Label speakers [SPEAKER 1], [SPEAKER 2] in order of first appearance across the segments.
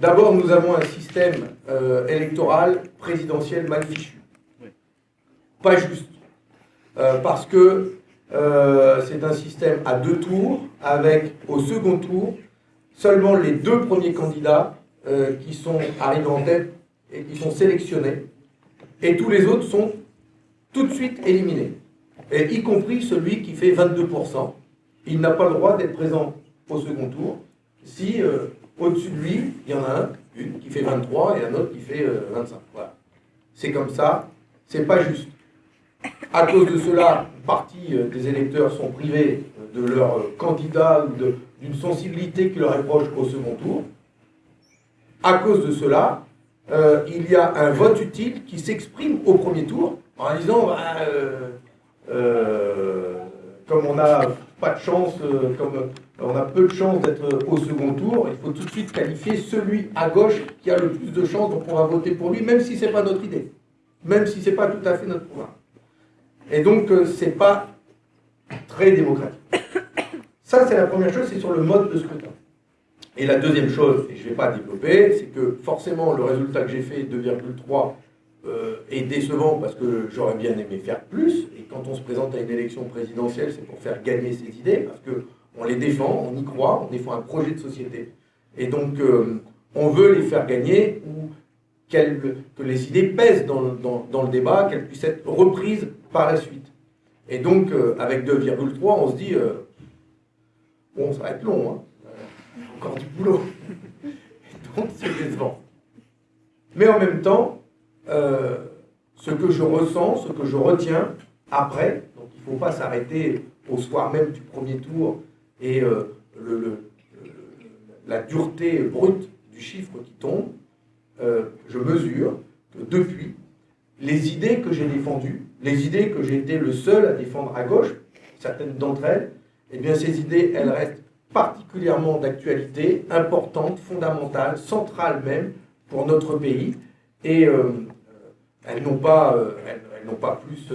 [SPEAKER 1] D'abord, nous avons un système euh, électoral présidentiel mal fichu. Pas juste. Euh, parce que euh, c'est un système à deux tours, avec au second tour seulement les deux premiers candidats qui sont arrivés en tête et qui sont sélectionnés, et tous les autres sont tout de suite éliminés, et y compris celui qui fait 22%. Il n'a pas le droit d'être présent au second tour si au-dessus de lui, il y en a un, une, qui fait 23 et un autre qui fait 25. Euh, voilà. C'est comme ça, c'est pas juste. À cause de cela, une partie euh, des électeurs sont privés euh, de leur candidat ou d'une sensibilité qui leur est proche au second tour. À cause de cela, il y a un vote utile qui s'exprime au premier tour en disant bah, comme on n'a pas de chance, comme on a peu de chances d'être au second tour, il faut tout de suite qualifier celui à gauche qui a le plus de chances, on va voter pour lui, même si ce n'est pas notre idée, même si ce n'est pas tout à fait notre programme. Et donc, euh, ce n'est pas très démocratique. Ça, c'est la première chose, c'est sur le mode de scrutin. Et la deuxième chose, et je ne vais pas développer, c'est que forcément, le résultat que j'ai fait, 2,3, euh, est décevant parce que j'aurais bien aimé faire plus. Et quand on se présente à une élection présidentielle, c'est pour faire gagner ses idées, parce que on les défend, on y croit, on défend un projet de société. Et donc, euh, on veut les faire gagner ou que les idées pèsent dans, le débat, qu'elles puissent être reprises par la suite. Et donc, euh, avec 2,3, on se dit, euh, bon, ça va être long, hein. encore du boulot. donc, c'est décevant. Mais en même temps, ce que je ressens, ce que je retiens après, donc il ne faut pas s'arrêter au soir même du premier tour et euh, la dureté brute du chiffre qui tombe, euh, je mesure que depuis, les idées que j'ai défendues, les idées que j'ai été le seul à défendre à gauche, certaines d'entre elles, eh bien ces idées, elles restent particulièrement d'actualité, importantes, fondamentales, centrales même pour notre pays, et euh, elles n'ont pas, elles, n'ont pas plus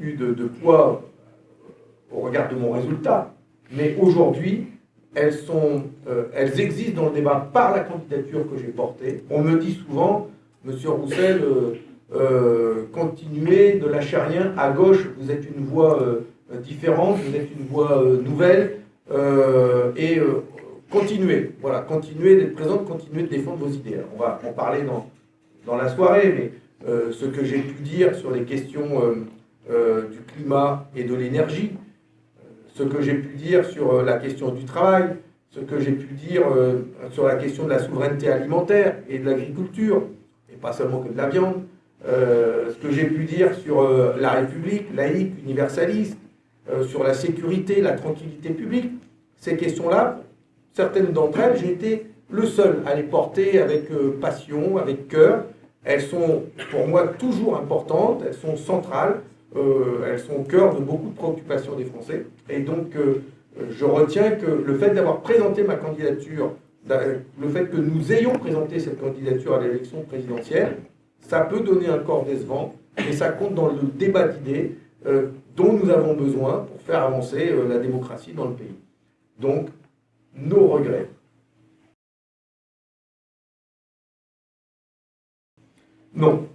[SPEAKER 1] eu de poids au regard de mon résultat, mais aujourd'hui, elles, euh, elles existent dans le débat par la candidature que j'ai portée. On me dit souvent, Monsieur Roussel, euh, euh, continuez de lâcher rien. À gauche, vous êtes une voix différente, vous êtes une voix nouvelle, et continuez, voilà, continuez d'être présente, continuez de défendre vos idées. on va en parler dans, dans la soirée, mais ce que j'ai pu dire sur les questions du climat et de l'énergie, ce que j'ai pu dire sur euh, la question du travail, ce que j'ai pu dire euh, sur la question de la souveraineté alimentaire et de l'agriculture, et pas seulement que de la viande, euh, ce que j'ai pu dire sur la République, laïque, universaliste, sur la sécurité, la tranquillité publique, ces questions-là, certaines d'entre elles, j'ai été le seul à les porter avec passion, avec cœur. Elles sont pour moi toujours importantes, elles sont centrales, euh, elles sont au cœur de beaucoup de préoccupations des Français. Et donc, euh, je retiens que le fait d'avoir présenté ma candidature, le fait que nous ayons présenté cette candidature à l'élection présidentielle, ça peut donner un corps décevant, et ça compte dans le débat d'idées euh, dont nous avons besoin pour faire avancer la démocratie dans le pays. Donc, nos regrets. Non,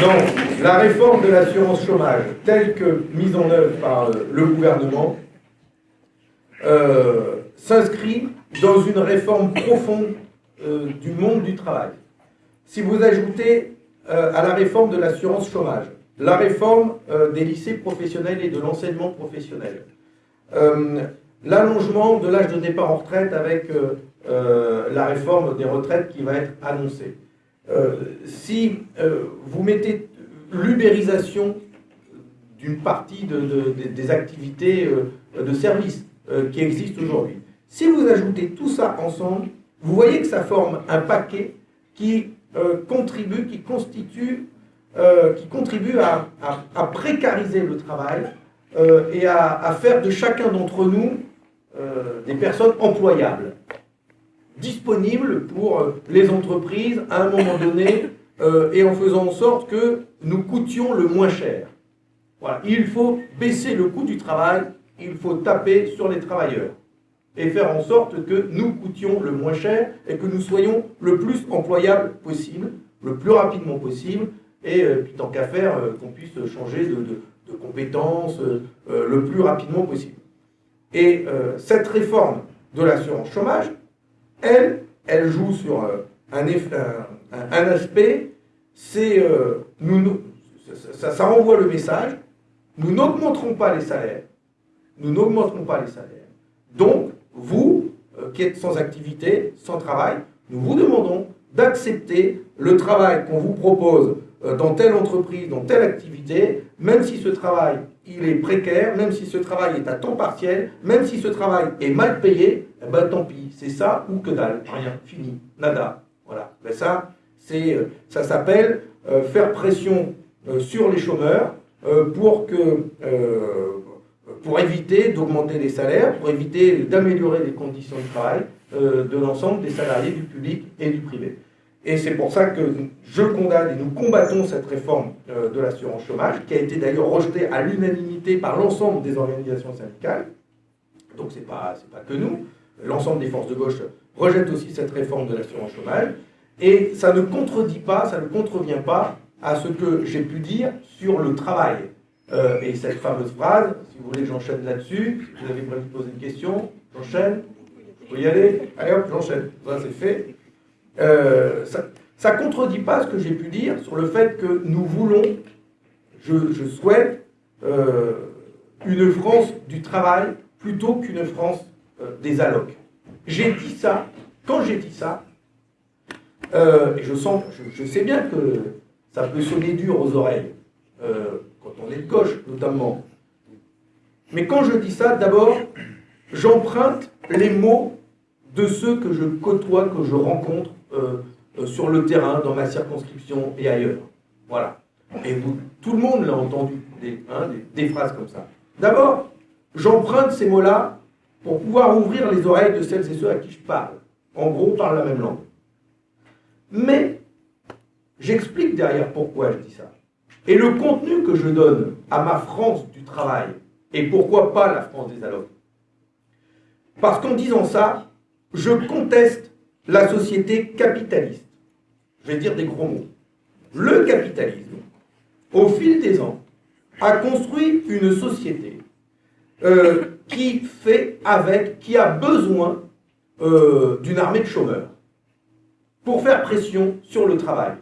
[SPEAKER 1] non, la réforme de l'assurance chômage, telle que mise en œuvre par le gouvernement, euh, s'inscrit dans une réforme profonde euh, du monde du travail. Si vous ajoutez euh, à la réforme de l'assurance chômage, la réforme des lycées professionnels et de l'enseignement professionnel, l'allongement de l'âge de départ en retraite avec euh, la réforme des retraites qui va être annoncée. Euh, si euh, vous mettez l'ubérisation d'une partie des activités de service qui existent aujourd'hui, si vous ajoutez tout ça ensemble, vous voyez que ça forme un paquet qui contribue, qui constitue, qui contribue à, précariser le travail et à, à, faire de chacun d'entre nous des personnes employables disponible pour euh, les entreprises à un moment donné euh, et en faisant en sorte que nous coûtions le moins cher. Voilà. Il faut baisser le coût du travail il faut taper sur les travailleurs et faire en sorte que nous coûtions le moins cher et que nous soyons le plus employables possible, le plus rapidement possible, et euh, puis tant qu'à faire, euh, qu'on puisse changer de, compétences euh, le plus rapidement possible. Et cette réforme de l'assurance chômage, elle, elle joue sur un, un, aspect, c'est ça, ça renvoie le message, nous n'augmenterons pas les salaires, nous n'augmenterons pas les salaires. Donc, vous, qui êtes sans activité, sans travail, nous vous demandons d'accepter le travail qu'on vous propose euh, dans telle entreprise, dans telle activité, même si ce travail il est précaire, même si ce travail est à temps partiel, même si ce travail est mal payé, eh ben tant pis, c'est ça ou que dalle, rien, fini, nada. Voilà. Ben ça, c'est, euh, ça s'appelle euh, faire pression sur les chômeurs pour pour éviter d'augmenter les salaires, pour éviter d'améliorer les conditions de travail de l'ensemble des salariés du public et du privé. Et c'est pour ça que je condamne et nous combattons cette réforme euh, de l'assurance chômage, qui a été d'ailleurs rejetée à l'unanimité par l'ensemble des organisations syndicales. Donc ce n'est pas, pas que nous. L'ensemble des forces de gauche rejettent aussi cette réforme de l'assurance chômage. Et ça ne contredit pas, ça ne contrevient pas à ce que j'ai pu dire sur le travail. Euh, et cette fameuse phrase, si vous voulez que j'enchaîne là-dessus, vous avez prévu de poser une question, j'enchaîne. Vous y aller Allez hop, j'enchaîne. Ça c'est fait. Euh, ça ne contredit pas ce que j'ai pu dire sur le fait que nous voulons, je, souhaite, euh, une France du travail plutôt qu'une France euh, des allocs. J'ai dit ça, quand j'ai dit ça, et je sens, je, sais bien que ça peut sonner dur aux oreilles, quand on est de gauche notamment. Mais quand je dis ça, d'abord, j'emprunte les mots de ceux que je côtoie, que je rencontre euh, euh, sur le terrain, dans ma circonscription et ailleurs. Voilà. Et tout le monde l'a entendu, hein, des, phrases comme ça. D'abord, j'emprunte ces mots-là pour pouvoir ouvrir les oreilles de celles et ceux à qui je parle. En gros, parle la même langue. Mais, j'explique derrière pourquoi je dis ça. Et le contenu que je donne à ma France du travail, et pourquoi pas la France des allocs Parce qu'en disant ça, je conteste la société capitaliste. Je vais dire des gros mots. Le capitalisme, au fil des ans, a construit une société euh, qui fait avec, qui a besoin euh, d'une armée de chômeurs pour faire pression sur le travail.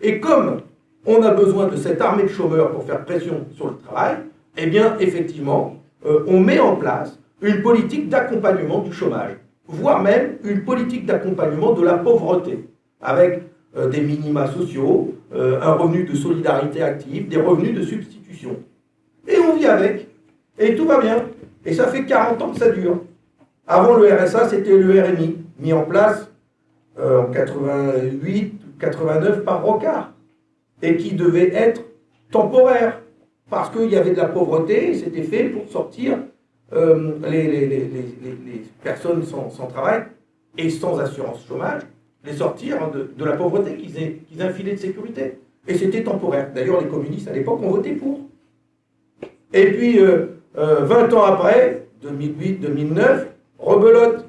[SPEAKER 1] Et comme on a besoin de cette armée de chômeurs pour faire pression sur le travail, eh bien, effectivement, euh, on met en place une politique d'accompagnement du chômage voire même une politique d'accompagnement de la pauvreté, avec euh, des minima sociaux, euh, un revenu de solidarité active, des revenus de substitution. Et on vit avec, et tout va bien. Et ça fait 40 ans que ça dure. Avant le RSA, c'était le RMI, mis en place euh, en 88 89 par Rocard, et qui devait être temporaire, parce qu'il y avait de la pauvreté, et c'était fait pour sortir euh, les, personnes sans, travail et sans assurance chômage, les sortir de, la pauvreté qu'ils aient, qu'ils un filet de sécurité. Et c'était temporaire. D'ailleurs, les communistes à l'époque ont voté pour. Et puis, 20 euh, euh, ans après, 2008-2009, rebelote.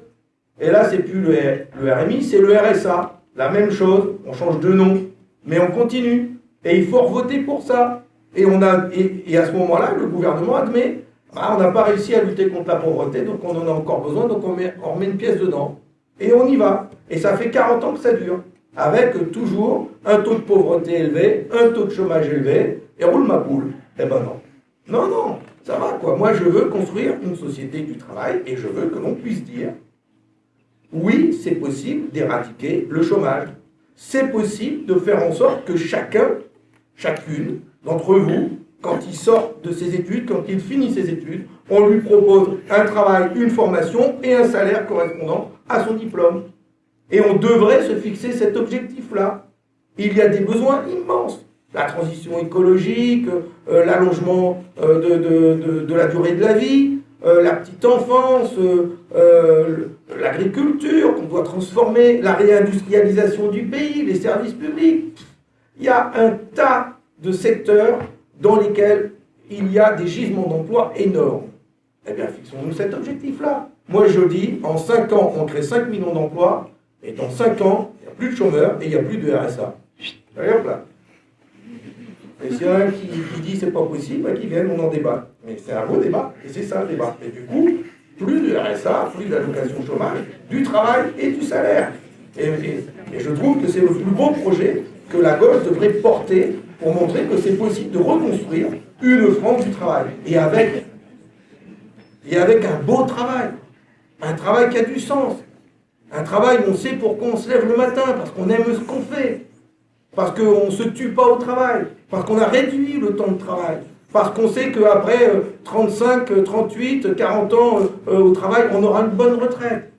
[SPEAKER 1] Et là, c'est plus le, le RMI, c'est le RSA. La même chose, on change de nom, mais on continue. Et il faut voter pour ça. Et, on a, et à ce moment-là, le gouvernement admet ah, on n'a pas réussi à lutter contre la pauvreté, donc on en a encore besoin, donc on, met, remet une pièce dedans. Et on y va. Et ça fait 40 ans que ça dure. Avec toujours un taux de pauvreté élevé, un taux de chômage élevé, et roule ma poule. Eh ben non. Non, non, ça va quoi. Moi je veux construire une société du travail et je veux que l'on puisse dire oui, c'est possible d'éradiquer le chômage. C'est possible de faire en sorte que chacun, chacune d'entre vous quand il sort de ses études, quand il finit ses études, on lui propose un travail, une formation et un salaire correspondant à son diplôme. Et on devrait se fixer cet objectif-là. Il y a des besoins immenses. La transition écologique, euh, l'allongement euh, de, la durée de la vie, euh, la petite enfance, l'agriculture qu'on doit transformer, la réindustrialisation du pays, les services publics. Il y a un tas de secteurs dans lesquels il y a des gisements d'emploi énormes. Eh bien, fixons-nous cet objectif-là. Moi, je dis, en 5 ans, on crée 5 millions d'emplois, et dans 5 ans, il n'y a plus de chômeurs et il n'y a plus de RSA. Hop là. Et s'il y en a un qui, qui dit c'est pas possible, bah, qu'il vienne, on en débat. Mais c'est un beau débat, et c'est ça le débat. Et du coup, plus de RSA, plus d'allocation chômage, du travail et du salaire. Et je trouve que c'est le plus beau projet que la gauche devrait porter pour montrer que c'est possible de reconstruire une France du travail. Et avec, et avec un beau travail. Un travail qui a du sens. Un travail où on sait pourquoi on se lève le matin, parce qu'on aime ce qu'on fait. Parce qu'on ne se tue pas au travail. Parce qu'on a réduit le temps de travail. Parce qu'on sait qu'après 35, 38, 40 ans euh, au travail, on aura une bonne retraite.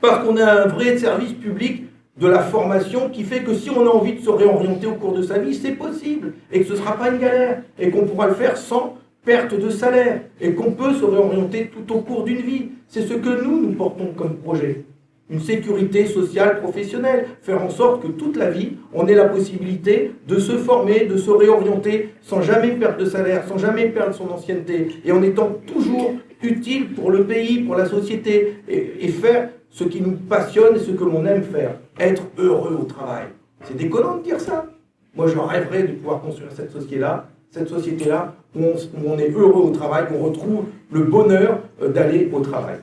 [SPEAKER 1] Parce qu'on a un vrai service public de la formation qui fait que si on a envie de se réorienter au cours de sa vie, c'est possible. Et que ce ne sera pas une galère. Et qu'on pourra le faire sans perte de salaire. Et qu'on peut se réorienter tout au cours d'une vie. C'est ce que nous, nous portons comme projet. Une sécurité sociale professionnelle. Faire en sorte que toute la vie, on ait la possibilité de se former, de se réorienter sans jamais perdre de salaire, sans jamais perdre son ancienneté. Et en étant toujours utile pour le pays, pour la société. Et, et faire ce qui nous passionne et ce que l'on aime faire. Être heureux au travail. C'est déconnant de dire ça. Moi, je rêverais de pouvoir construire cette société-là, cette société-là où, on est heureux au travail, où on retrouve le bonheur euh, d'aller au travail.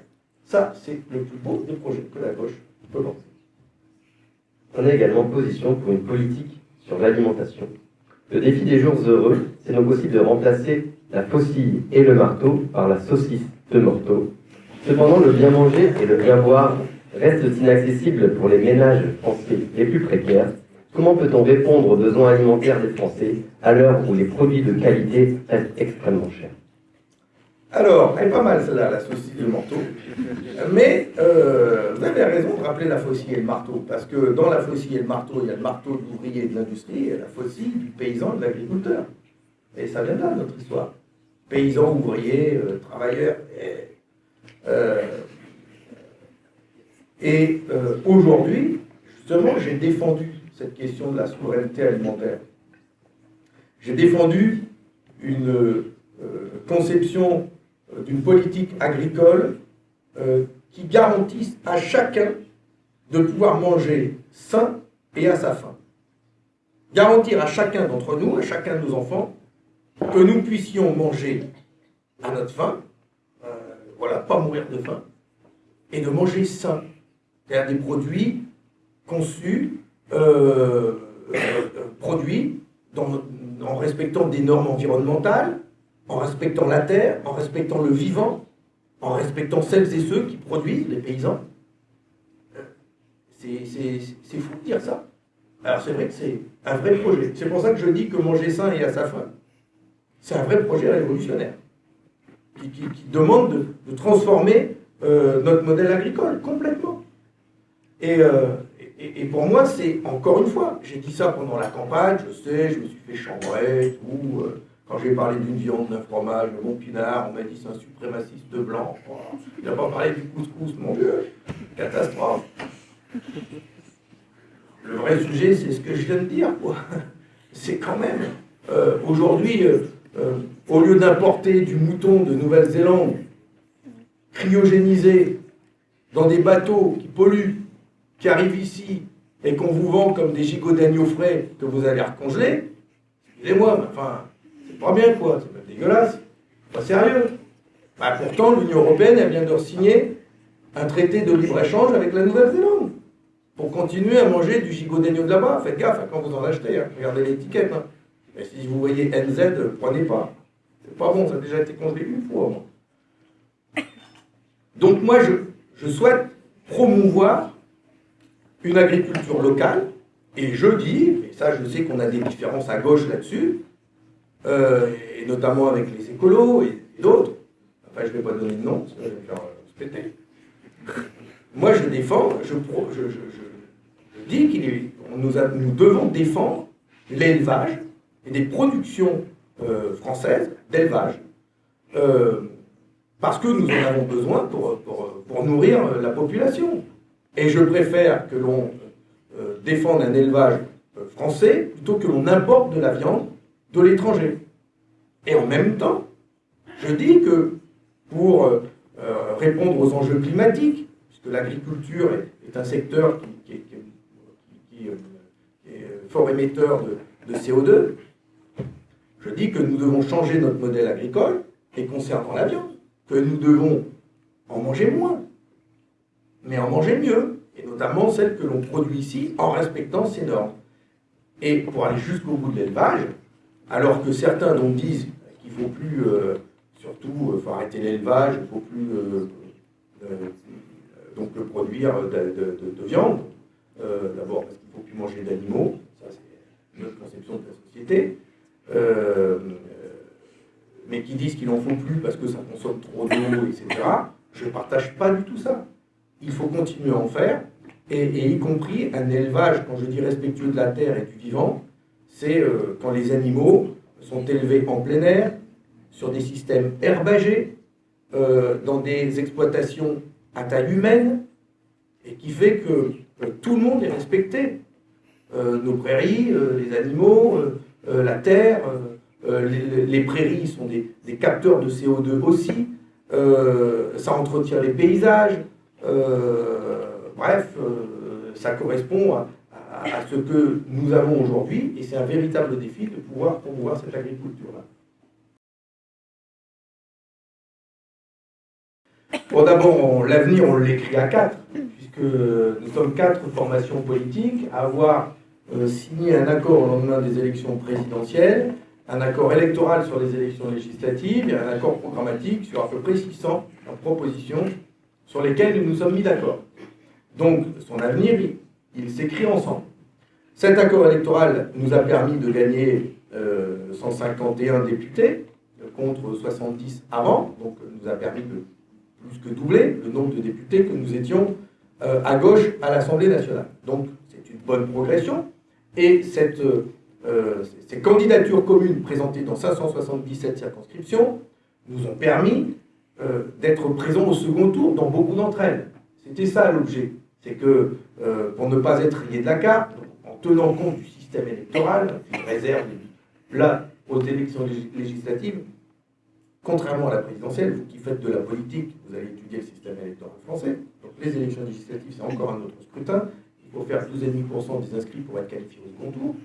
[SPEAKER 1] Ça, c'est le plus beau des projets que la gauche peut lancer.
[SPEAKER 2] On a également position pour une politique sur l'alimentation. Le défi des jours heureux, c'est donc aussi de remplacer la faucille et le marteau par la saucisse de morteau Cependant, le bien manger et le bien boire restent inaccessibles pour les ménages français les plus précaires. Comment peut-on répondre aux besoins alimentaires des Français à l'heure où les produits de qualité restent extrêmement chers?
[SPEAKER 1] Alors, elle est pas mal celle-là, la faucille et le marteau. Mais euh, vous avez raison de rappeler la faucille et le marteau, parce que dans la faucille et le marteau, il y a le marteau de l'ouvrier et de l'industrie, et la faucille du paysan et de l'agriculteur. Et ça vient de notre histoire. Paysans, ouvriers, euh, travailleurs. Et euh, aujourd'hui, justement, j'ai défendu cette question de la souveraineté alimentaire. J'ai défendu une euh, conception d'une politique agricole qui garantisse à chacun de pouvoir manger sain et à sa faim. Garantir à chacun d'entre nous, à chacun de nos enfants, que nous puissions manger à notre faim, voilà, pas mourir de faim, et de manger sain. C'est-à-dire des produits conçus, euh, euh, produits en respectant des normes environnementales, en respectant la terre, en respectant le vivant, en respectant celles et ceux qui produisent, les paysans. C'est fou de dire ça. Alors c'est vrai que c'est un vrai projet. C'est pour ça que je dis que manger sain et à sa faim, c'est un vrai projet révolutionnaire qui, demande de, transformer euh, notre modèle agricole complètement. Euh, et, pour moi, c'est encore une fois, j'ai dit ça pendant la campagne, je sais, je me suis fait chambrer tout. Euh, quand j'ai parlé d'une viande, d'un fromage, de mon pinard, on m'a dit c'est un suprémaciste blanc. il n'a pas parlé du couscous, mon Dieu. Catastrophe. Le vrai sujet, c'est ce que je viens de dire, quoi. C'est quand même, aujourd'hui, au lieu d'importer du mouton de Nouvelle-Zélande, cryogénisé, dans des bateaux qui polluent, qui arrivent ici, et qu'on vous vend comme des gigots d'agneau frais que vous allez recongeler, excusez-moi, mais enfin, c'est pas bien quoi, c'est pas dégueulasse, pas sérieux. Bah, pourtant, l'Union Européenne, elle vient de signer un traité de libre-échange avec la Nouvelle-Zélande pour continuer à manger du gigot d'agneau de là-bas. Faites gaffe quand vous en achetez, hein. regardez l'étiquette. Hein. Mais si vous voyez NZ, prenez pas. C'est pas bon, ça a déjà été congelé une fois. Donc moi, je, souhaite promouvoir une agriculture locale, et je dis, et ça je sais qu'on a des différences à gauche là-dessus, euh, et notamment avec les écolos et, d'autres, enfin je ne vais pas donner de nom, ça va me faire se péter. Moi je défends, je, dis nous, nous devons défendre l'élevage et des productions euh, françaises d'élevage, euh, parce que nous en avons besoin pour, pour, nourrir la population. Et je préfère que l'on euh, défende un élevage français plutôt que l'on importe de la viande de l'étranger. Et en même temps, je dis que pour répondre aux enjeux climatiques, puisque l'agriculture est, un secteur qui, est, fort émetteur de, de CO2. Je dis que nous devons changer notre modèle agricole, et concernant la viande, que nous devons en manger moins, mais en manger mieux, et notamment celle que l'on produit ici en respectant ces normes. Et pour aller jusqu'au bout de l'élevage, alors que certains disent qu'il ne faut plus, euh, surtout, euh, arrêter l'élevage, il ne faut plus euh, donc produire de, viande, d'abord parce qu'il ne faut plus manger d'animaux, ça c'est notre conception de la société, mais qui disent qu'il n'en faut plus parce que ça consomme trop d'eau, etc. Je ne partage pas du tout ça. Il faut continuer à en faire, et, y compris un élevage, quand je dis respectueux de la terre et du vivant, c'est euh, quand les animaux sont élevés en plein air, sur des systèmes herbagés, euh, dans des exploitations à taille humaine, et qui fait que tout le monde est respecté. Euh, nos prairies, les animaux, la terre, les, prairies sont des, capteurs de CO2 aussi, ça entretient les paysages, bref, euh, ça correspond à, ce que nous avons aujourd'hui, et c'est un véritable défi de pouvoir promouvoir cette agriculture-là. Bon, d'abord, l'avenir, on l'écrit à quatre, puisque nous sommes quatre formations politiques à avoir euh, signé un accord au lendemain des élections présidentielles, un accord électoral sur les élections législatives et un accord programmatique sur à peu près 600 propositions sur lesquelles nous nous sommes mis d'accord. Donc, son avenir, il, s'écrit ensemble. Cet accord électoral nous a permis de gagner 151 euh, députés contre 70 avant, donc nous a permis de plus que doubler le nombre de députés que nous étions euh, à gauche à l'Assemblée nationale. Donc c'est une bonne progression. Et euh, ces candidatures communes présentées dans 577 circonscriptions nous ont permis d'être présents au second tour dans beaucoup d'entre elles. C'était ça l'objet c'est que euh, pour ne pas être lié de la carte, en tenant compte du système électoral, une réserve là aux élections législatives, contrairement à la présidentielle, vous qui faites de la politique, vous allez étudier le système électoral français. Donc les élections législatives, c'est encore un autre scrutin. Il faut faire 12,5% des inscrits pour être qualifié au second tour.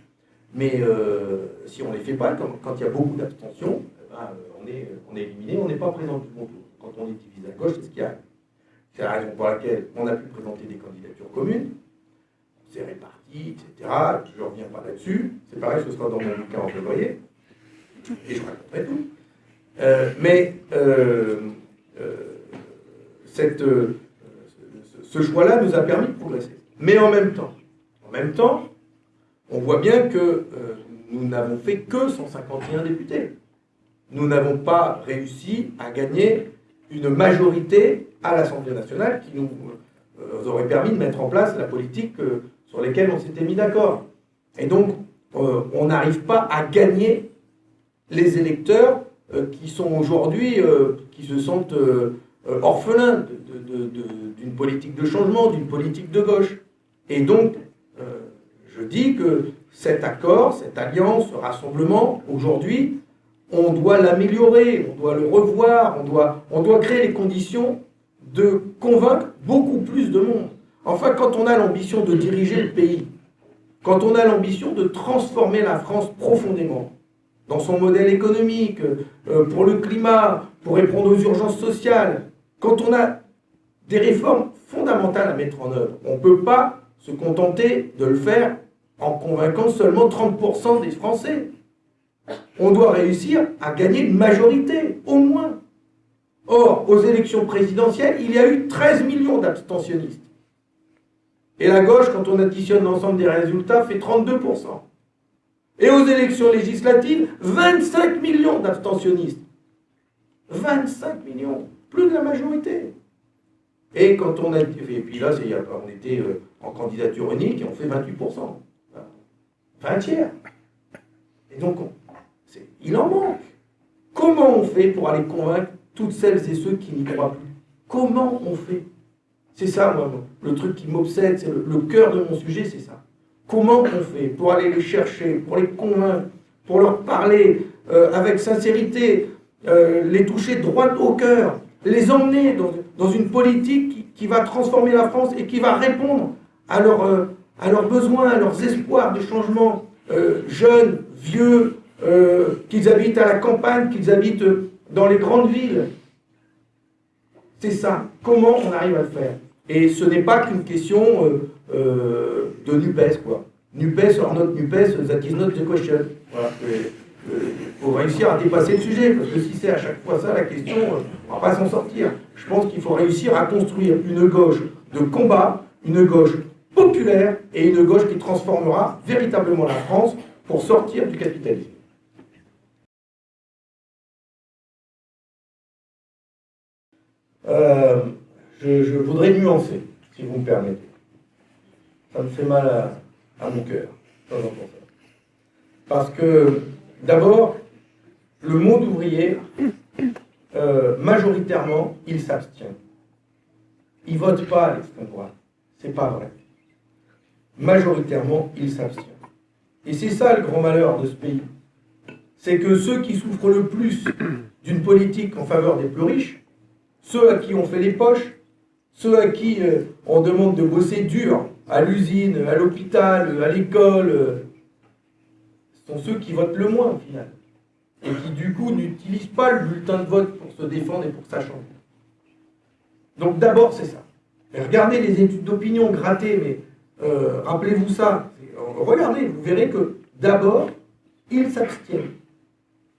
[SPEAKER 1] Mais euh, si on ne les fait pas, quand, il y a beaucoup d'abstention, eh ben, on, est, on est éliminé, on n'est pas présent du second tour. Quand on est divisé à gauche, c'est ce qui arrive. C'est la raison pour laquelle on a pu présenter des candidatures communes. On s'est etc. Je ne reviens pas là-dessus. C'est pareil, ce sera dans mon bouquin en février. Et je raconterai tout. Euh, mais euh, euh, cette, ce choix-là nous a permis de progresser. Mais en même temps, en même temps, on voit bien que nous n'avons fait que 151 députés. Nous n'avons pas réussi à gagner une majorité à l'Assemblée nationale qui nous euh, aurait permis de mettre en place la politique euh, sur laquelle on s'était mis d'accord. Et donc, euh, on n'arrive pas à gagner les électeurs qui sont aujourd'hui, qui se sentent orphelins d'une politique de changement, d'une politique de gauche. Et donc, je dis que cet accord, cette alliance, ce rassemblement, aujourd'hui, on doit l'améliorer, on doit le revoir, on doit, on doit créer les conditions de convaincre beaucoup plus de monde. Enfin, quand on a l'ambition de diriger le pays, quand on a l'ambition de transformer la France profondément, dans son modèle économique, euh, pour le climat, pour répondre aux urgences sociales, quand on a des réformes fondamentales à mettre en œuvre, on ne peut pas se contenter de le faire en convainquant seulement 30% des Français. On doit réussir à gagner une majorité, au moins. Or, aux élections présidentielles, il y a eu 13 millions d'abstentionnistes. Et la gauche, quand on additionne l'ensemble des résultats, fait 32%. Et aux élections législatives, 25 millions d'abstentionnistes. 25 millions, plus de la majorité. Et quand on a et puis là, on était euh, en candidature unique et on fait 28%. Enfin, un tiers. Et donc, il en manque. Comment on fait pour aller convaincre toutes celles et ceux qui n'y croient plus? Comment on fait? C'est ça, le truc qui m'obsède, c'est le, cœur de mon sujet, c'est ça. Comment on fait pour aller les chercher, pour les convaincre, pour leur parler euh, avec sincérité, euh, les toucher droit au cœur, les emmener dans, une politique qui, va transformer la France et qui va répondre à, euh, leurs besoins, à leurs espoirs de changement, euh, jeunes, vieux, euh, qu'ils habitent à la campagne, qu'ils habitent dans les grandes villes. C'est ça. Comment on arrive à le faire? Et ce n'est pas qu'une question de NUPES, quoi. NUPES or not NUPES, that is not the question. Faut réussir à dépasser le sujet, parce que si c'est à chaque fois ça la question, on ne va pas s'en sortir. Je pense qu'il faut réussir à construire une gauche de combat, une gauche populaire et une gauche qui transformera véritablement la France pour sortir du capitalisme. Euh, je, voudrais nuancer, si vous me permettez. Ça me fait mal à, mon cœur, Parce que, d'abord, le monde ouvrier, euh, majoritairement, il s'abstient. Il ne vote pas à l'extrême droite. C'est pas vrai. Majoritairement, il s'abstient. Et c'est ça le grand malheur de ce pays. C'est que ceux qui souffrent le plus d'une politique en faveur des plus riches, ceux à qui on fait les poches, ceux à qui euh, on demande de bosser dur, à l'usine, à l'hôpital, à l'école, euh, sont ceux qui votent le moins au final et qui du coup n'utilisent pas le bulletin de vote pour se défendre et pour change. Donc d'abord c'est ça. regardez les études d'opinion grattées, mais euh, rappelez-vous ça. Regardez, vous verrez que d'abord, ils s'abstiennent.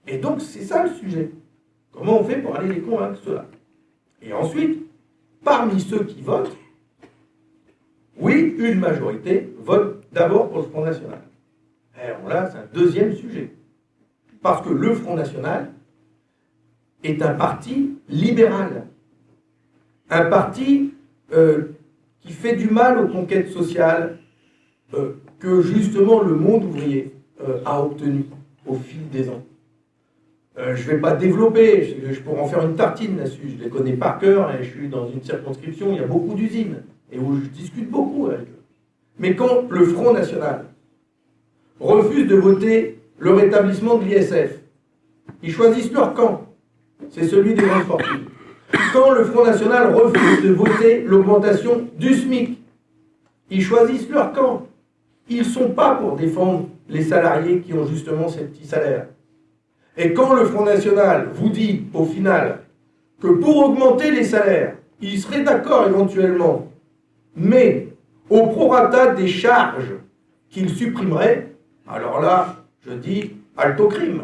[SPEAKER 1] Et donc c'est ça le sujet. Comment on fait pour aller les convaincre cela Et ensuite, parmi ceux qui votent, oui, une majorité vote d'abord pour le Front National. Alors là, c'est un deuxième sujet. Parce que le Front National est un parti libéral. Un parti euh, qui fait du mal aux conquêtes sociales euh, que justement le monde ouvrier euh, a obtenu au fil des ans. je ne vais pas développer, je, pourrais en faire une tartine là-dessus, je les connais par cœur, et je suis dans une circonscription, où il y a beaucoup d'usines, et où je discute beaucoup avec eux. Mais quand le Front National refuse de voter le rétablissement de l'ISF. Ils choisissent leur camp. C'est celui des grandes fortunes. Quand le Front National refuse de voter l'augmentation du SMIC, ils choisissent leur camp. Ils ne sont pas pour défendre les salariés qui ont justement ces petits salaires. Et quand le Front National vous dit, au final, que pour augmenter les salaires, il serait d'accord éventuellement, mais au prorata des charges qu'il supprimerait, alors là, je dis alto crime.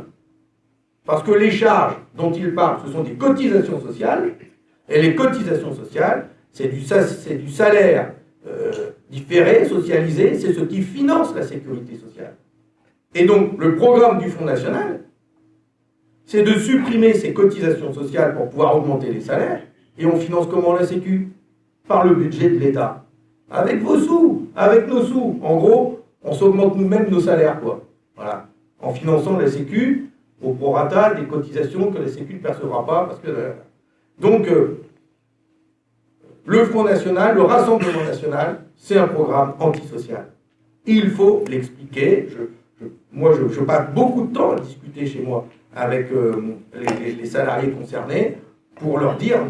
[SPEAKER 1] Parce que les charges dont il parle, ce sont des cotisations sociales, et les cotisations sociales, c'est du, salaire euh, différé, socialisé, c'est ce qui finance la sécurité sociale. Et donc, le programme du Front National, c'est de supprimer ces cotisations sociales pour pouvoir augmenter les salaires, et on finance comment la Sécu? Par le budget de l'État. Avec vos sous, avec nos sous. En gros, on s'augmente nous-mêmes nos salaires, quoi. Voilà. En finançant la Sécu au prorata des cotisations que la Sécu ne percevra pas. Parce que, euh, donc, euh, le Front National, le Rassemblement National, c'est un programme antisocial. Il faut l'expliquer. moi, je, passe beaucoup de temps à discuter chez moi avec euh, les, salariés concernés pour leur dire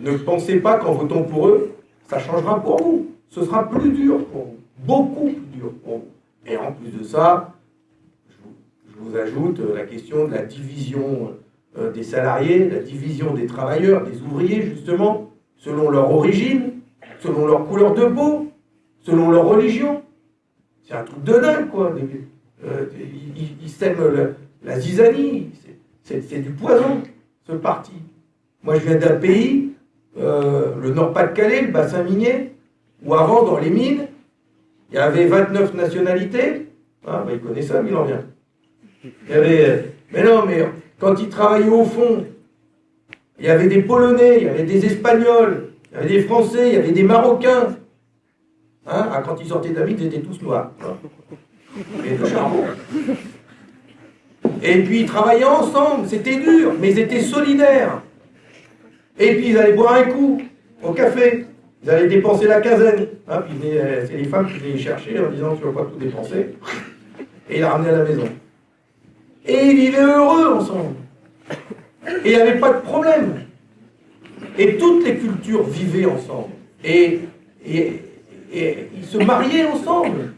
[SPEAKER 1] ne pensez pas qu'en votant pour eux, ça changera pour vous. Ce sera plus dur pour vous, beaucoup plus dur pour vous. Et en plus de ça, je vous, ajoute la question de la division euh, des salariés, la division des travailleurs, des ouvriers, justement, selon leur origine, selon leur couleur de peau, selon leur religion. C'est un truc de dingue, quoi. Euh, ils, sèment la, zizanie. C'est du poison, ce parti. Moi, je viens d'un pays, euh, le Nord-Pas-de-Calais, le bassin minier, où avant, dans les mines, il y avait 29 nationalités. Ah, ben, il connaît ça, il en vient. Il y avait, euh, mais non, mais quand il travaillait au fond, il y avait des Polonais, il y avait des Espagnols, il y avait des Français, il y avait des Marocains. Hein ah, quand ils sortaient la ils étaient tous noirs. Et de charbon. Et puis ils travaillaient ensemble, c'était dur, mais ils étaient solidaires. Et puis ils allaient boire un coup au café. Ils allaient dépenser la quinzaine. Hein, euh, c'est les femmes qui venaient les chercher en disant tu vas pas tout dépenser. Et ils la ramenaient à la maison. Et ils vivaient heureux ensemble. Et il n'y avait pas de problème. Et toutes les cultures vivaient ensemble. Et, et, et ils se mariaient ensemble.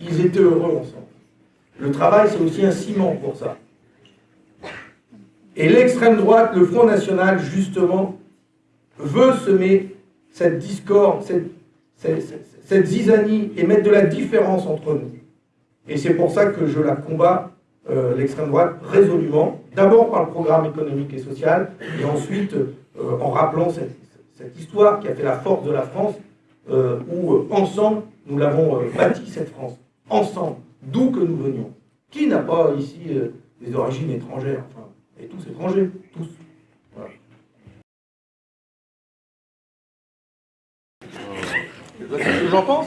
[SPEAKER 1] Ils étaient heureux ensemble. Le travail, c'est aussi un ciment pour ça. Et l'extrême droite, le Front National, justement, veut semer cette discorde, cette, zizanie et mettre de la différence entre nous. Et c'est pour ça que je la combats, euh, l'extrême droite, résolument, d'abord par le programme économique et social, et ensuite euh, en rappelant cette, histoire qui a fait la force de la France, euh, où ensemble, nous l'avons bâti cette France, ensemble, d'où que nous venions. Qui n'a pas ici des origines étrangères enfin, Et tous étrangers, tous. Que j'en pense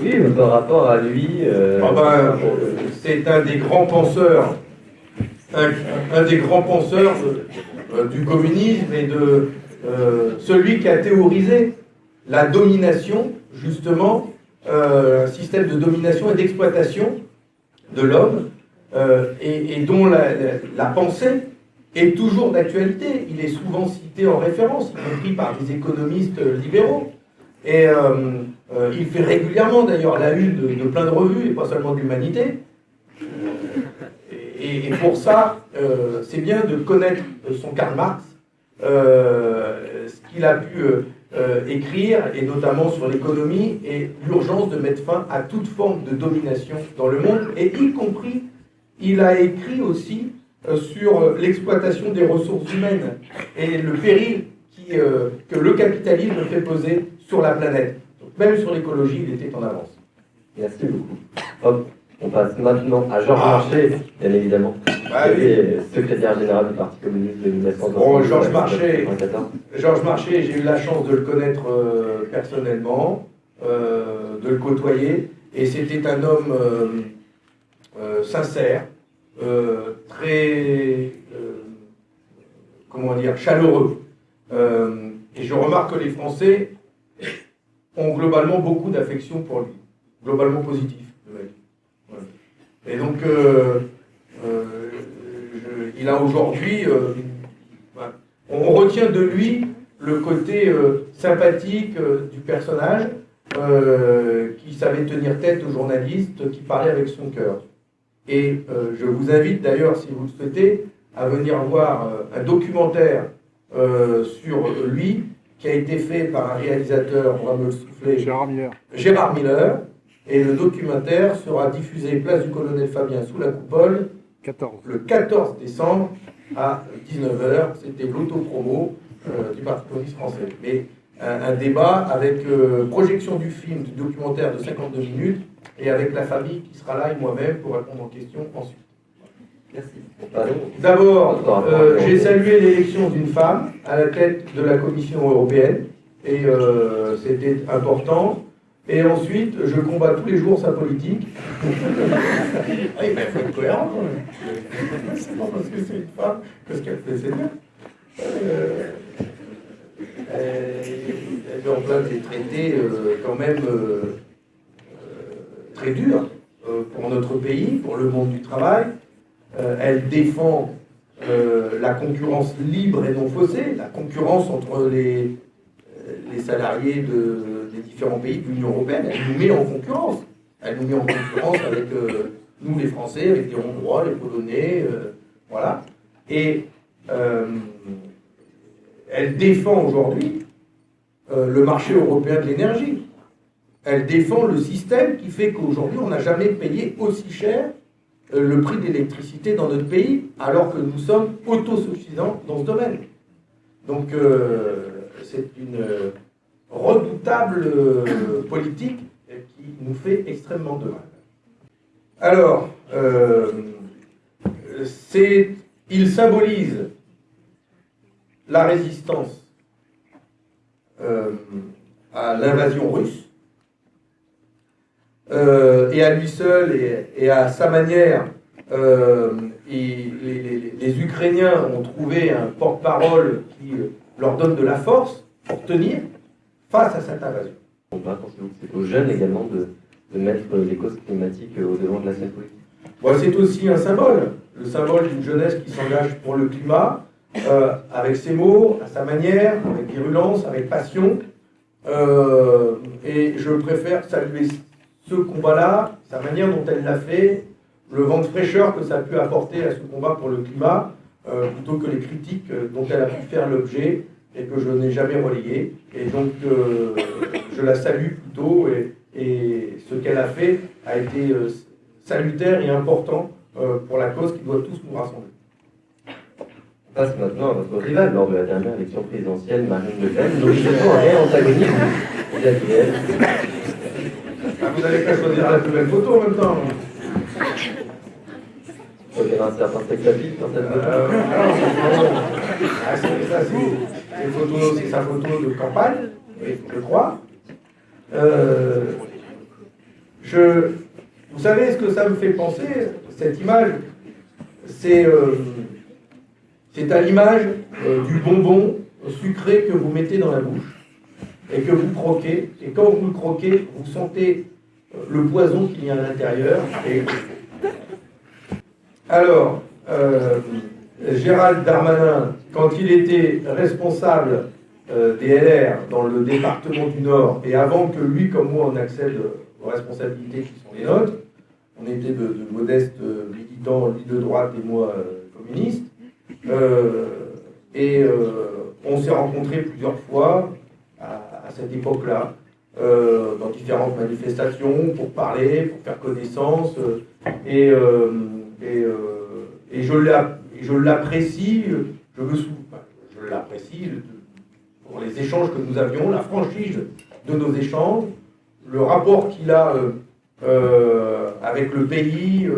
[SPEAKER 2] Oui, par rapport à lui.
[SPEAKER 1] Euh, ah ben, c'est un des grands penseurs, un, des grands penseurs euh, du communisme et de euh, celui qui a théorisé la domination, justement, un système de domination et d'exploitation de l'homme, et, dont la, la pensée est toujours d'actualité. Il est souvent cité en référence, y compris par des économistes libéraux. Et euh, euh, il fait régulièrement d'ailleurs la une de, plein de revues, et pas seulement de l'humanité. Et, pour ça, euh, c'est bien de connaître son Karl Marx, ce qu'il a pu écrire, et notamment sur l'économie, et l'urgence de mettre fin à toute forme de domination dans le monde, et y compris, il a écrit aussi sur l'exploitation des ressources humaines et le péril que le capitalisme fait poser sur la planète. même sur l'écologie, il était en avance.
[SPEAKER 2] Merci beaucoup. Hop, on passe maintenant à Georges ah. Marchais, bien évidemment.
[SPEAKER 1] Bah,
[SPEAKER 2] secrétaire général du Parti communiste de 1960.
[SPEAKER 1] Bon, Georges Marchais, Georges Marchais, j'ai eu la chance de le connaître euh, personnellement, euh, de le côtoyer, et c'était un homme euh, sincère, très, comment dire, chaleureux. et je remarque que les Français ont globalement beaucoup d'affection pour lui, globalement positif. Et donc, euh, euh, il a aujourd'hui, euh, on retient de lui le côté sympathique du personnage, qui savait tenir tête aux journalistes, qui parlait avec son cœur. Et je vous invite d'ailleurs, si vous le souhaitez, à venir voir un documentaire sur lui qui a été fait par un réalisateur, on va me le souffler,
[SPEAKER 3] Gérard Miller.
[SPEAKER 1] Gérard Miller. Et le documentaire sera diffusé place du colonel Fabien sous la coupole
[SPEAKER 3] 14.
[SPEAKER 1] le 14 décembre à 19h. C'était l'auto-promo euh, du Parti communiste français. Mais un, débat avec euh, projection du film, du documentaire de 52 minutes, et avec la famille qui sera là et moi-même pour répondre aux questions ensuite. D'abord, euh, j'ai salué l'élection d'une femme à la tête de la Commission européenne, et euh, c'était important. Et ensuite, je combats tous les jours sa politique. ah, il faut être cohérent. C'est pas parce que c'est une femme que ce qu'elle fait, c'est bien. Euh, elle met en place des traités quand même très durs pour notre pays, pour le monde du travail. Euh, elle défend euh, la concurrence libre et non faussée, la concurrence entre les, euh, les salariés de, des différents pays de l'Union européenne. Elle nous met en concurrence. Elle nous met en concurrence avec nous, les Français, avec les Hongrois, les Polonais, voilà. Et elle défend aujourd'hui le marché européen de l'énergie. Elle défend le système qui fait qu'aujourd'hui, on n'a jamais payé aussi cher le prix de l'électricité dans notre pays, alors que nous sommes autosuffisants dans ce domaine. Donc euh, c'est une redoutable euh, politique qui nous fait extrêmement de mal. Alors, il symbolise la résistance à l'invasion russe, euh, et à lui seul et, à sa manière, euh, les, Ukrainiens ont trouvé un porte-parole qui euh, leur donne de la force pour tenir face à cette invasion.
[SPEAKER 2] On va c'est aux jeunes également de, mettre les causes climatiques au devant de la scène politique.
[SPEAKER 1] c'est aussi un symbole, le symbole d'une jeunesse qui s'engage pour le climat, euh, avec ses mots, à sa manière, avec virulence, avec passion. Euh, et je préfère saluer ce combat-là, sa manière dont elle l'a fait, le vent de fraîcheur que ça a pu apporter à ce combat pour le climat, euh, plutôt que les critiques dont elle a pu faire l'objet et que je n'ai jamais relayé. Et donc, je la salue plutôt, et, ce qu'elle a fait a été salutaire et important pour la cause qui doit tous nous rassembler.
[SPEAKER 2] On passe maintenant à votre rival lors de la dernière élection présidentielle, Marine Le Pen. Donc, réel antagoniste vis
[SPEAKER 1] ah, vous n'avez qu'à choisir la plus belle photo en même temps.
[SPEAKER 2] Un certain
[SPEAKER 1] ah, c'est ça, c'est sa photo de campagne, je crois. Euh, je, vous savez ce que ça me fait penser, cette image? C'est euh, à l'image euh, du bonbon sucré que vous mettez dans la bouche et que vous croquez. Et quand vous le croquez, vous sentez euh, le poison qu'il y a à l'intérieur. Alors, euh, Gérald Darmanin, quand il était responsable des LR dans le département du Nord, et avant que lui comme moi on accède aux responsabilités qui sont les nôtres, on était de, de modestes militants, lui de droite et moi communiste, euh, et euh, on s'est rencontrés plusieurs fois cette époque-là, euh, dans différentes manifestations, pour parler, pour faire connaissance. et, et, et je l'apprécie, je me je l'apprécie pour les échanges que nous avions, la franchise de nos échanges, le rapport qu'il a avec le pays,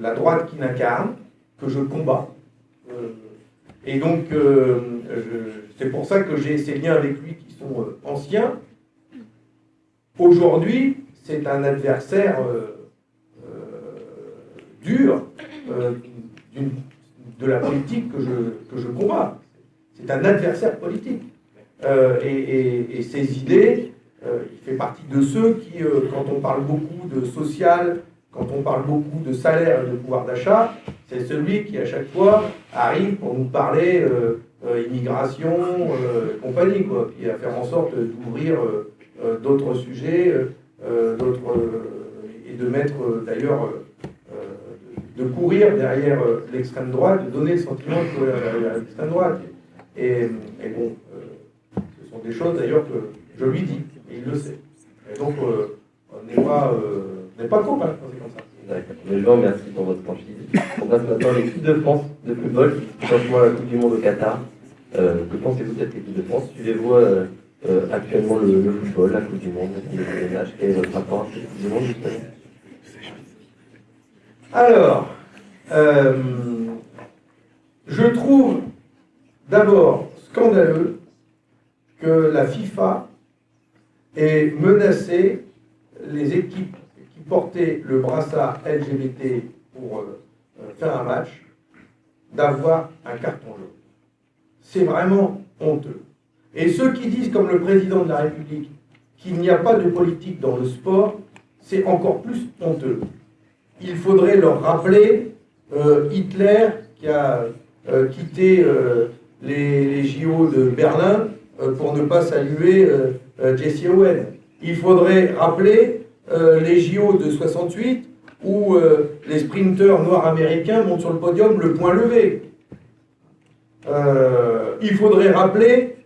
[SPEAKER 1] la droite qu'il incarne que je combats. Euh, et donc, euh, c'est pour ça que j'ai ces liens avec lui qui sont euh, anciens. Aujourd'hui, c'est un adversaire dur de la politique que je, que je combats. C'est un adversaire politique. et, ses idées, il fait partie de ceux qui, quand on parle beaucoup de social, quand on parle beaucoup de salaire et de pouvoir d'achat, c'est celui qui à chaque fois arrive pour nous parler euh, euh, immigration, euh, compagnie, quoi, puis à faire en sorte d'ouvrir d'autres sujets, d'autres et de mettre d'ailleurs de courir derrière l'extrême droite, de donner le sentiment de l'extrême droite. Et, bon, ce sont des choses d'ailleurs que je lui dis, et il le sait. Et donc, on n'est pas, pas copains c'est comme ça.
[SPEAKER 2] D'accord. Mais je vous remercie pour votre franchise. On passe maintenant à l'équipe de France de football qui franchement la Coupe du Monde au Qatar. Euh, pensez-vous de cette équipe de France Suivez-vous euh, euh, actuellement le, football, la Coupe du Monde, les ménages Quel est votre rapport à cette Coupe du Monde
[SPEAKER 1] Alors, je trouve d'abord scandaleux que la FIFA ait menacé les équipes porter le brassard LGBT pour euh, euh, faire un match, d'avoir un carton jaune. C'est vraiment honteux. Et ceux qui disent, comme le président de la République, qu'il n'y a pas de politique dans le sport, c'est encore plus honteux. Il faudrait leur rappeler euh, Hitler qui a quitté les, les, JO de Berlin pour ne pas saluer Jesse Owen. Il faudrait rappeler euh, les JO de 68 où euh, les sprinteurs noirs américains montent sur le podium le point levé. Euh, il faudrait rappeler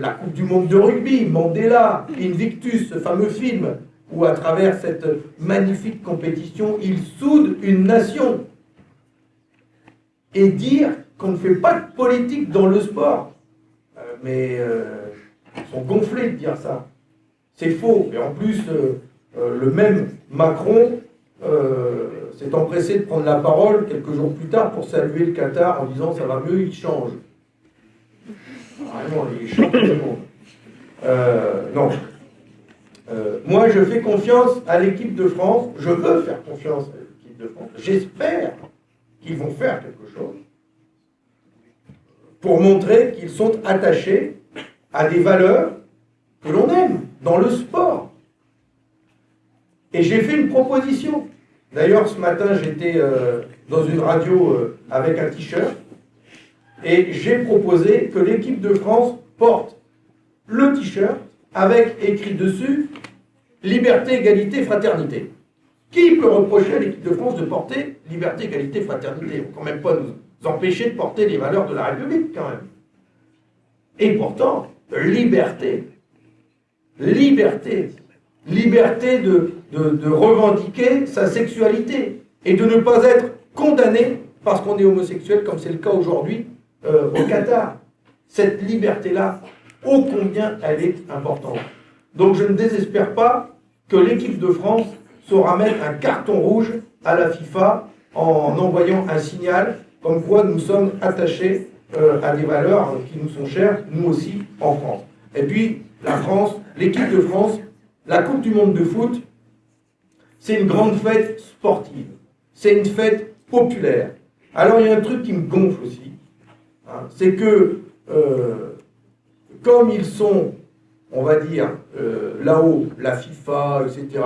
[SPEAKER 1] la Coupe du Monde de rugby, Mandela, Invictus, ce fameux film, où à travers cette magnifique compétition, il soude une nation. Et dire qu'on ne fait pas de politique dans le sport. mais ils sont gonflés de dire ça. C'est faux. Et en plus, euh, le même Macron euh, s'est empressé de prendre la parole quelques jours plus tard pour saluer le Qatar en disant ça va mieux, il change. Vraiment, il change tout le monde. Euh, non. moi, je fais confiance à l'équipe de France. Je veux faire confiance à l'équipe de France. J'espère qu'ils vont faire quelque chose pour montrer qu'ils sont attachés à des valeurs que l'on aime dans le sport. Et j'ai fait une proposition. D'ailleurs, ce matin, j'étais euh, dans une radio euh, avec un t-shirt Et j'ai proposé que l'équipe de France porte le t-shirt avec écrit dessus Liberté, égalité, fraternité. Qui peut reprocher à l'équipe de France de porter liberté, égalité, fraternité On ne quand même pas nous empêcher de porter les valeurs de la République, quand même. Et pourtant, liberté. Liberté. Liberté de, revendiquer sa sexualité et de ne pas être condamné parce qu'on est homosexuel, comme c'est le cas aujourd'hui euh, au Qatar. Cette liberté-là, ô combien elle est importante. Donc je ne désespère pas que l'équipe de France saura mettre un carton rouge à la FIFA en envoyant un signal comme quoi nous sommes attachés euh, à des valeurs qui nous sont chères, nous aussi, en France. Et puis, la France, l'équipe de France, la Coupe du Monde de foot, c'est une grande fête sportive. C'est une fête populaire. Alors, il y a un truc qui me gonfle aussi. Hein, c'est que, euh, comme ils sont, on va dire, euh, là-haut, la FIFA, etc.,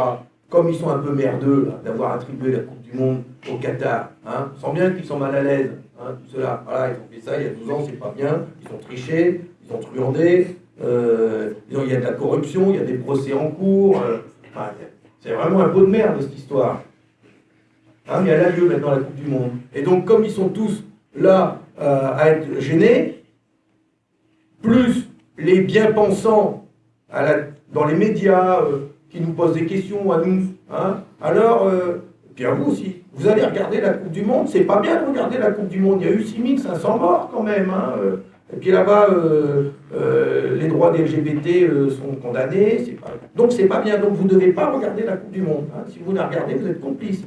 [SPEAKER 1] comme ils sont un peu merdeux d'avoir attribué la Coupe du Monde au Qatar, hein, sans bien qu'ils sont mal à l'aise, hein, tout cela, voilà, ils ont fait ça il y a 12 ans, c'est pas bien, ils ont triché, ils ont truandé, euh, il y a de la corruption, il y a des procès en cours, euh, c'est vraiment un pot de merde cette histoire. Hein, mais elle a lieu maintenant la Coupe du Monde. Et donc comme ils sont tous là euh, à être gênés, plus les bien-pensants dans les médias, qui nous posent des questions à nous. Hein. Alors, puis à vous aussi, vous allez regarder la Coupe du Monde, c'est pas bien de regarder la Coupe du Monde, il y a eu 6500 morts quand même. Hein. Euh. Et puis là-bas, euh, les droits des LGBT sont condamnés. Pas... Donc c'est pas bien, donc vous ne devez pas regarder la Coupe du Monde. Hein. Si vous la regardez, vous êtes complice.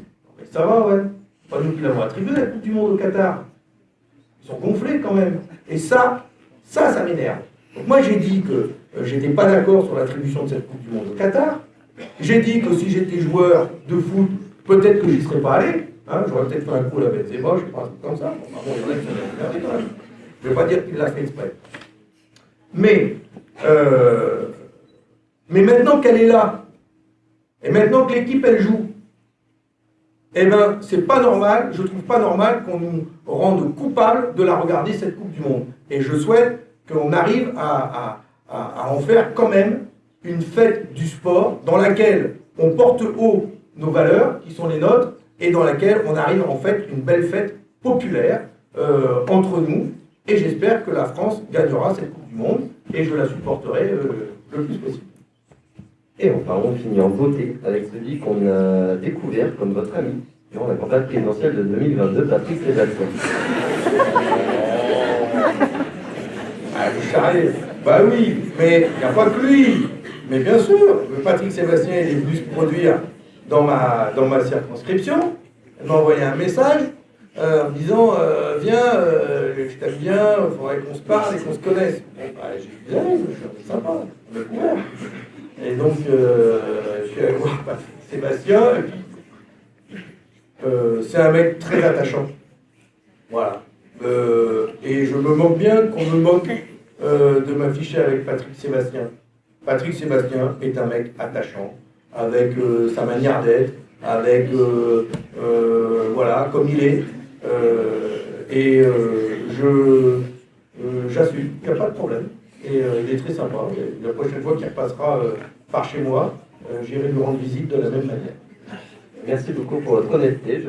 [SPEAKER 1] ça va, ouais. Pas nous qui l'avons attribué la Coupe du Monde au Qatar. Ils sont gonflés quand même. Et ça, ça, ça m'énerve. Donc moi j'ai dit que j'étais pas d'accord sur l'attribution de cette Coupe du Monde au Qatar. J'ai dit que si j'étais joueur de foot, peut-être que je n'y serais pas allé. Hein, J'aurais peut-être fait un coup à la Benzema, je sais pas, comme ça. Je ne vais pas dire qu'il l'a fait exprès. Mais, euh, mais maintenant qu'elle est là, et maintenant que l'équipe elle joue, eh bien, c'est pas normal, je trouve pas normal qu'on nous rende coupables de la regarder cette Coupe du Monde. Et je souhaite qu'on arrive à, à en faire quand même une fête du sport dans laquelle on porte haut nos valeurs, qui sont les nôtres, et dans laquelle on arrive en fait une belle fête populaire euh, entre nous. Et j'espère que la France gagnera cette Coupe du Monde, et je la supporterai euh, le plus possible.
[SPEAKER 2] Et enfin, on finit en beauté avec celui qu'on a découvert comme votre ami durant la campagne présidentielle de 2022, Patrick Sébastien.
[SPEAKER 1] Ah, vous Bah oui, mais il n'y a pas que lui. Mais bien sûr, Patrick Sébastien est venu se produire dans ma, dans ma circonscription. Il m'a envoyé un message euh, en me disant euh, Viens, euh, je t'aime bien, il faudrait qu'on se parle et qu'on se connaisse. Bah, j'ai dit je suis sympa, on couvert. Et donc, je suis allé voir Patrick Sébastien, et puis c'est un mec très attachant. Voilà. et je me moque bien qu'on me moque de m'afficher avec Patrick Sébastien. Patrick Sébastien est un mec attachant, avec sa manière d'être, avec, voilà, comme il est. et je, j'assume, il n'y a pas de problème. Et il est très sympa. la prochaine fois qu'il repassera par chez moi, j'irai lui rendre visite de la même manière.
[SPEAKER 2] Merci beaucoup pour votre honnêteté.